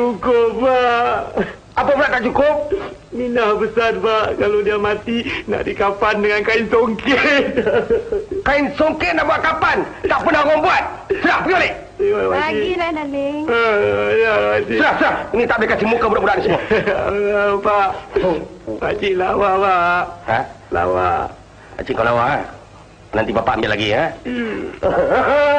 Cukup, Pak. Apa pula tak cukup? Minah besar, Pak. Kalau dia mati, nak dikafan dengan kain songket. Kain songket nak buat kapan? Tak pernah orang buat. Serah, pergi balik. Lagilah, Nani. Serah, serah. Ini tak boleh kasih muka budak-budak ni semua. Pak. Pakcik lawa, Pak. Ha? Lawa. Pakcik kau lawa, ha? Nanti bapak ambil lagi, ha? Hmm.